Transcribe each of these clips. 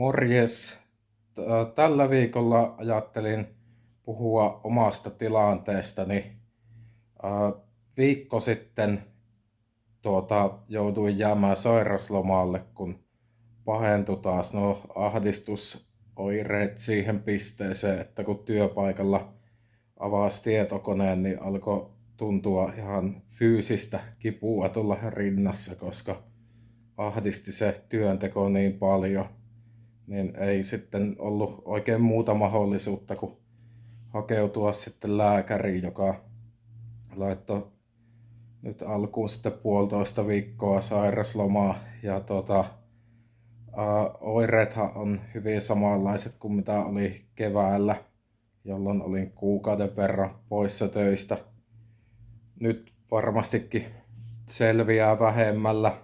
Morjes. Tällä viikolla ajattelin puhua omasta tilanteestani. Viikko sitten tuota, jouduin jäämään sairaslomalle, kun pahentui taas no ahdistusoireet siihen pisteeseen, että kun työpaikalla avasi tietokoneen, niin alkoi tuntua ihan fyysistä kipua tulla rinnassa, koska ahdisti se työnteko niin paljon, niin ei sitten ollut oikein muuta mahdollisuutta kuin hakeutua sitten lääkäriin, joka laittoi nyt alkuun sitten puolitoista viikkoa sairaslomaa ja tota, oireethan on hyvin samanlaiset kuin mitä oli keväällä, jolloin olin kuukauden verran poissa töistä. Nyt varmastikin selviää vähemmällä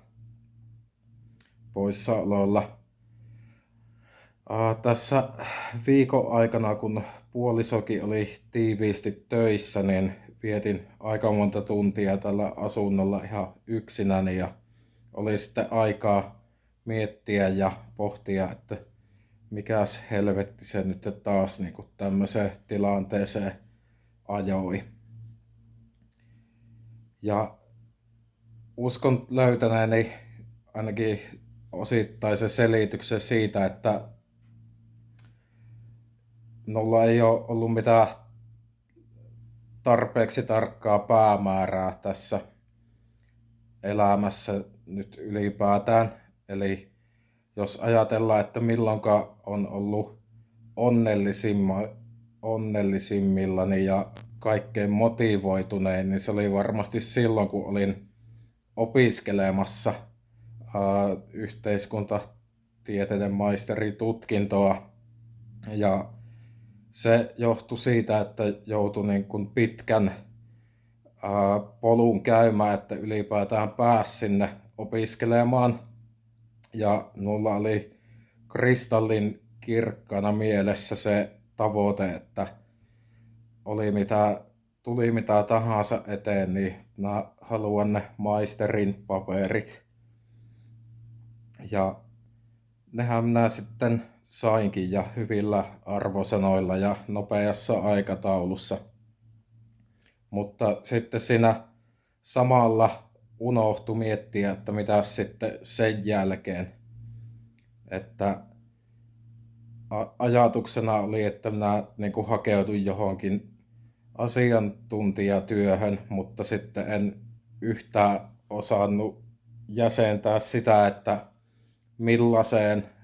poissaololla. Tässä viikon aikana, kun puolisokin oli tiiviisti töissä, niin vietin aika monta tuntia tällä asunnolla ihan yksinäni ja oli sitten aikaa miettiä ja pohtia, että mikäs helvetti se nyt taas niin kuin tämmöiseen tilanteeseen ajoi. Ja uskon löytäneeni ainakin osittaisen selityksen siitä, että Nolla ei ole ollut mitään tarpeeksi tarkkaa päämäärää tässä elämässä nyt ylipäätään. Eli jos ajatellaan, että milloinka on ollut onnellisimma, onnellisimmillani ja kaikkein motivoitunein, niin se oli varmasti silloin, kun olin opiskelemassa ää, yhteiskuntatieteiden maisteritutkintoa. Ja se johtui siitä, että joutui niin kuin pitkän ää, polun käymään, että ylipäätään pääsi sinne opiskelemaan. Ja mulla oli kristallin kirkkana mielessä se tavoite, että oli mitä, tuli mitä tahansa eteen, niin mä haluan ne maisterin paperit. Ja nehän minä sitten sainkin ja hyvillä arvosanoilla ja nopeassa aikataulussa. Mutta sitten siinä samalla unohtu miettiä, että mitä sitten sen jälkeen. Että ajatuksena oli, että minä niin kuin hakeuduin johonkin asiantuntijatyöhön, mutta sitten en yhtään osannut jäsentää sitä, että millaiseen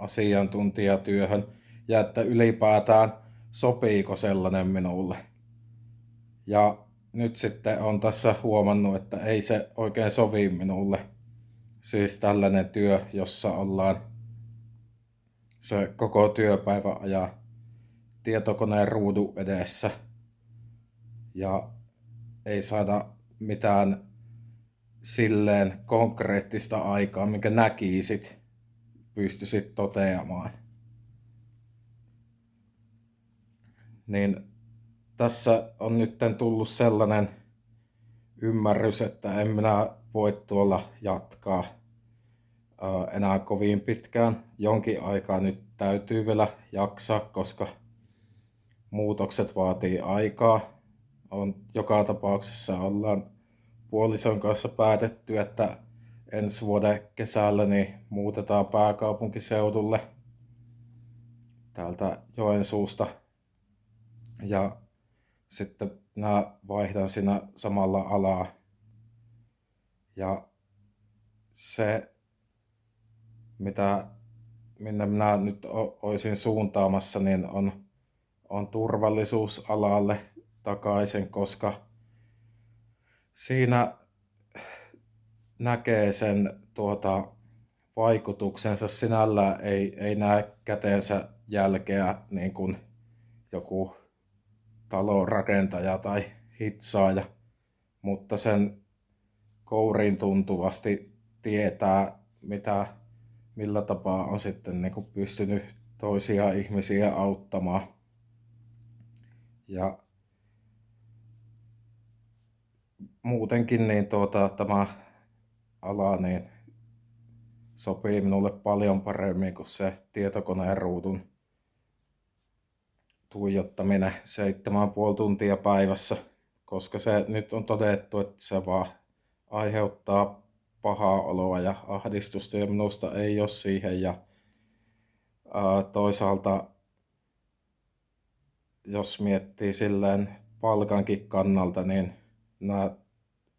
asiantuntijatyöhön ja että ylipäätään sopiiko sellainen minulle. Ja nyt sitten on tässä huomannut, että ei se oikein sovi minulle. Siis tällainen työ, jossa ollaan se koko työpäivä ajaa tietokoneen ruudu edessä ja ei saada mitään silleen konkreettista aikaa, minkä näkisit pystyisit toteamaan. Niin tässä on nyt tullut sellainen ymmärrys, että en minä voi tuolla jatkaa enää kovin pitkään. Jonkin aikaa nyt täytyy vielä jaksaa, koska muutokset vaatii aikaa. On, joka tapauksessa ollaan puolison kanssa päätetty, että ensi vuoden kesällä niin muutetaan pääkaupunkiseudulle täältä Joensuusta. Ja sitten mä vaihdan siinä samalla alaa. Ja se, mitä, minne minä nyt olisin suuntaamassa, niin on, on turvallisuusalalle takaisin, koska siinä näkee sen tuota, vaikutuksensa sinällään, ei, ei näe käteensä jälkeä niin kuin joku talon rakentaja tai hitsaaja, mutta sen kouriin tuntuvasti tietää, mitä, millä tapaa on sitten niin kuin pystynyt toisia ihmisiä auttamaan. Ja muutenkin niin tuota, tämä ala, niin sopii minulle paljon paremmin kuin se tietokoneen ruudun tuijottaminen 7,5 tuntia päivässä, koska se nyt on todettu, että se vaan aiheuttaa pahaa oloa ja ahdistusta ja minusta ei ole siihen ja ää, toisaalta jos miettii silleen palkankin kannalta, niin mä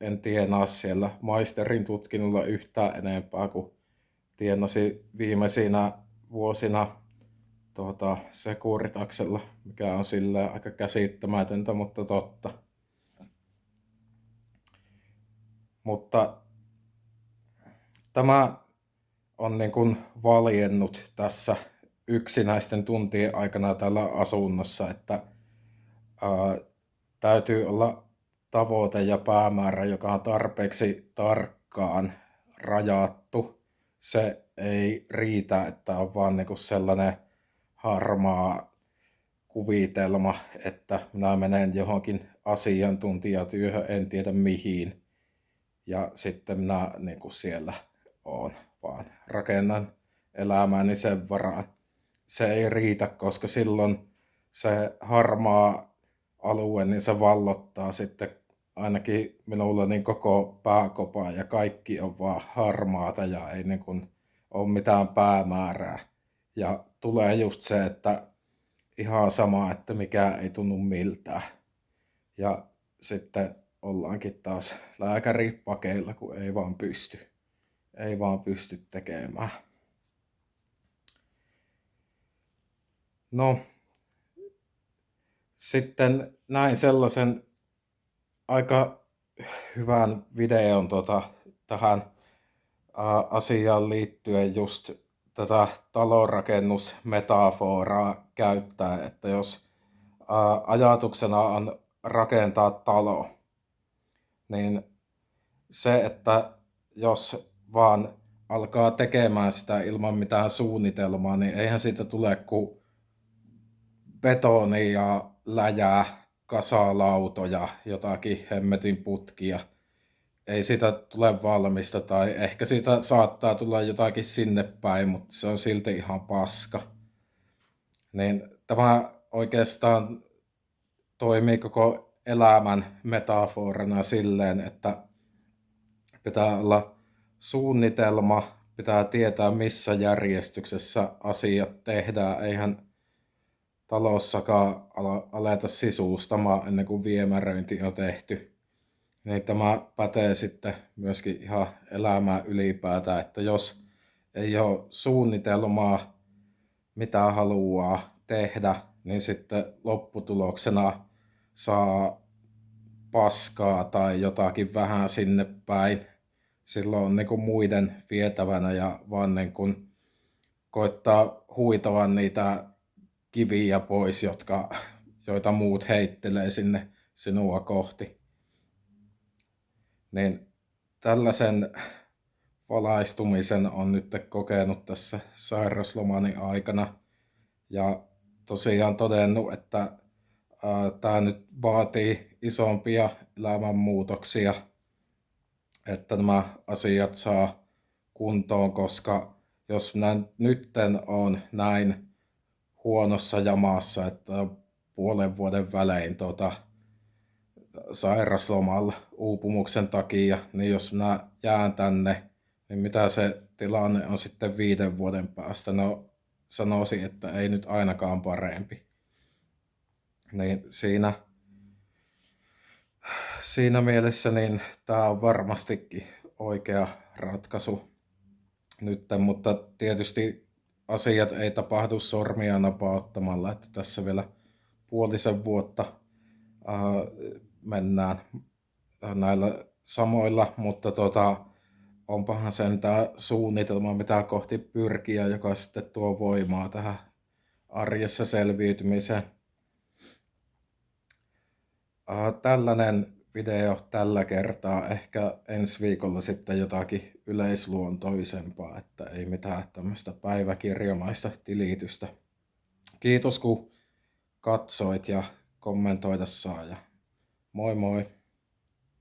en tienaa siellä maisterin tutkinnolla yhtään enempää kuin tienasi viimeisinä vuosina tuota, Securitaksella, mikä on sille aika käsittämätöntä, mutta totta. Mutta tämä on niin kuin valjennut tässä yksinäisten tuntien aikana täällä asunnossa, että ää, täytyy olla tavoite ja päämäärä, joka on tarpeeksi tarkkaan rajattu. Se ei riitä, että on vaan niin kuin sellainen harmaa kuvitelma, että minä menen johonkin asiantuntijatyöhön, en tiedä mihin. Ja sitten minä niin kuin siellä on, vaan rakennan elämääni sen varaan. Se ei riitä, koska silloin se harmaa alue, niin se vallottaa sitten ainakin minulla niin koko pääkopa ja kaikki on vaan harmaata ja ei niin kuin ole mitään päämäärää. Ja tulee just se, että ihan sama, että mikä ei tunnu miltään. Ja sitten ollaankin taas lääkäripakeilla, kun ei vaan pysty. Ei vaan pysty tekemään. No, sitten näin sellaisen aika hyvän videon tota, tähän asiaan liittyen just tätä talonrakennusmetaforaa käyttää, että jos ajatuksena on rakentaa talo, niin se, että jos vaan alkaa tekemään sitä ilman mitään suunnitelmaa, niin eihän siitä tule kuin betoni ja läjää, kasalautoja, jotakin hemmetin putkia – ei siitä tule valmista tai ehkä siitä saattaa tulla jotakin sinne päin, mutta se on silti ihan paska. Niin tämä oikeastaan toimii koko elämän metaforana silleen, että pitää olla suunnitelma, pitää tietää missä järjestyksessä asiat tehdään. Eihän talossakaan aleta sisustamaan ennen kuin viemäröinti on tehty niin tämä pätee sitten myöskin ihan elämään ylipäätään, että jos ei ole suunnitelmaa, mitä haluaa tehdä, niin sitten lopputuloksena saa paskaa tai jotakin vähän sinne päin. Silloin on niin kuin muiden vietävänä ja vaan niin kuin koittaa huitoa niitä kiviä pois, jotka, joita muut heittelee sinne sinua kohti. Niin tällaisen valaistumisen on nyt kokenut tässä sairaslomani aikana. Ja tosiaan todennut, että tämä nyt vaatii isompia elämänmuutoksia, että nämä asiat saa kuntoon, koska jos minä nytten on näin huonossa jamassa, että puolen vuoden välein tuota, sairaslomalla uupumuksen takia, niin jos minä jään tänne, niin mitä se tilanne on sitten viiden vuoden päästä? No sanoisin, että ei nyt ainakaan parempi. Niin siinä, siinä mielessä niin tämä on varmastikin oikea ratkaisu nyt, mutta tietysti asiat ei tapahdu sormia napauttamalla, että tässä vielä puolisen vuotta mennään näillä samoilla, mutta tota, onpahan sen tämä suunnitelma, mitä kohti pyrkiä, joka sitten tuo voimaa tähän arjessa selviytymiseen. Tällainen video tällä kertaa. Ehkä ensi viikolla sitten jotakin yleisluontoisempaa, että ei mitään tämmöistä päiväkirjamaista tilitystä. Kiitos kun katsoit ja kommentoida saa ja Moi moi!